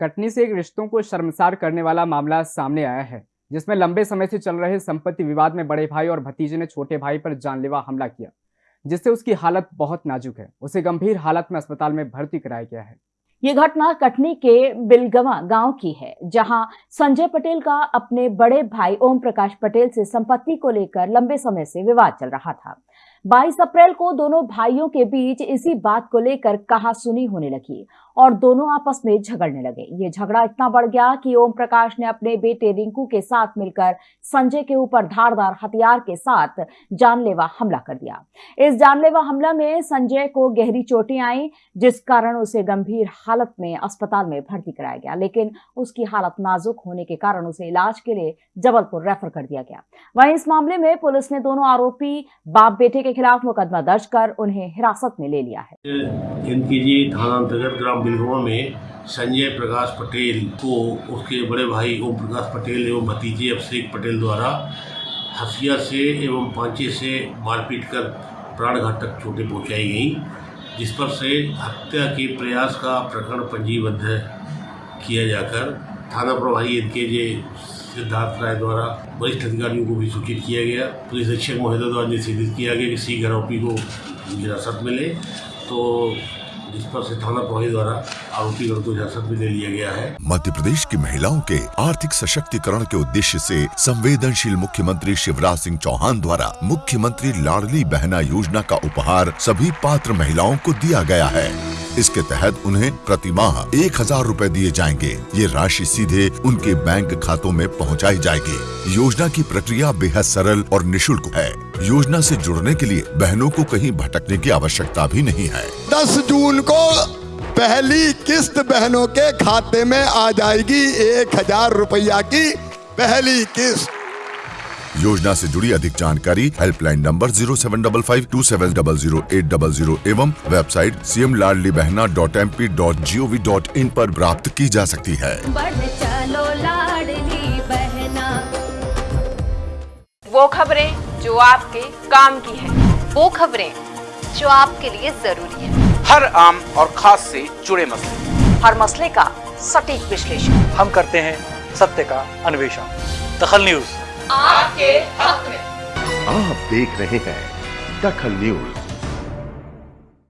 कटनी से एक रिश्तों को शर्मसार करने वाला मामला सामने आया है, जिसमें लंबे समय से चल रहे संपत्ति विवाद में बड़े भाई और भतीजे ने छोटे भाई पर जानलेवा हमला किया, जिससे उसकी हालत बहुत नाजुक है। उसे गंभीर हालत में अस्पताल में भर्ती कराया गया है। ये घटना कटनी के बिलगवा गाँव की है, जहाँ संजय पटेल का अपने बड़े भाई ओम प्रकाश पटेल से संपत्ति को लेकर लंबे समय से विवाद चल रहा था। 22 अप्रैल को दोनों भाइयों के बीच इसी बात को लेकर कहा सुनी होने लगी। और दोनों आपस में झगड़ने लगे। ये झगड़ा इतना बढ़ गया कि ओम प्रकाश ने अपने बेटे रिंकू के साथ मिलकर संजय के ऊपर धारदार हथियार के साथ जानलेवा हमला कर दिया। इस जानलेवा हमला में संजय को गहरी चोटें आई, जिस कारण उसे गंभीर हालत में अस्पताल में भर्ती कराया गया। लेकिन उसकी हालत नाजुक होने के कारण उसे इलाज के लिए जबलपुर रेफर कर दिया गया। वहीं इस मामले में पुलिस ने दोनों आरोपी बाप बेटे के खिलाफ मुकदमा दर्ज कर उन्हें हिरासत में ले लिया है। थाना अंतर्गत ग्राम बिलगवा में संजय प्रकाश पटेल को उसके बड़े भाई ओम प्रकाश पटेल एवं भतीजे अभिषेक पटेल द्वारा हसिया से एवं पांचे से मारपीट कर प्राण घातक चोटें पहुंचाई गई, जिस पर से हत्या के प्रयास का प्रकरण पंजीबद्ध किया जाकर थाना प्रभारी एन के एनकेजे सिद्धार्थ राय द्वारा वरिष्ठ अधिकारियों को भी सूचित किया गया। पुलिस अधीक्षक महोदय द्वारा निर्देशित किया गया कि शीघ्र आरोपी को हिरासत मिले तो जिस पर से थाना प्रभारी द्वारा आरोपीगण को हिरासत में ले लिया गया है। मध्य प्रदेश की महिलाओं के आर्थिक सशक्तिकरण के उद्देश्य से संवेदनशील मुख्यमंत्री शिवराज सिंह चौहान द्वारा मुख्यमंत्री लाडली बहना योजना का उपहार सभी पात्र महिलाओं को दिया गया है। इसके तहत उन्हें प्रति माह एक हज़ार रूपए दिए जाएँगे। ये राशि सीधे उनके बैंक खातों में पहुंचाई जाएगी। योजना की प्रक्रिया बेहद सरल और निशुल्क है। योजना से जुड़ने के लिए बहनों को कहीं भटकने की आवश्यकता भी नहीं है। 10 जून को पहली किस्त बहनों के खाते में आ जाएगी एक हज़ार रुपया की पहली किस्त। योजना से जुड़ी अधिक जानकारी helpline number zero seven double five two seven double zero eight double zero एवं website C M Ladli Behna dot M P dot G O V dot in पर प्राप्त की जा सकती है। बढ़ चलो लाडली बहना। वो खबरें जो आपके काम की है वो खबरें जो आपके लिए ज़रूरी है। हर आम और खास से जुड़े मसले। हर मसले का सटीक विश्लेषण। हम करते हैं सत्य का अन्वेषण। दखल न्यूज़। आपके हक में। आप देख रहे हैं दखल न्यूज़।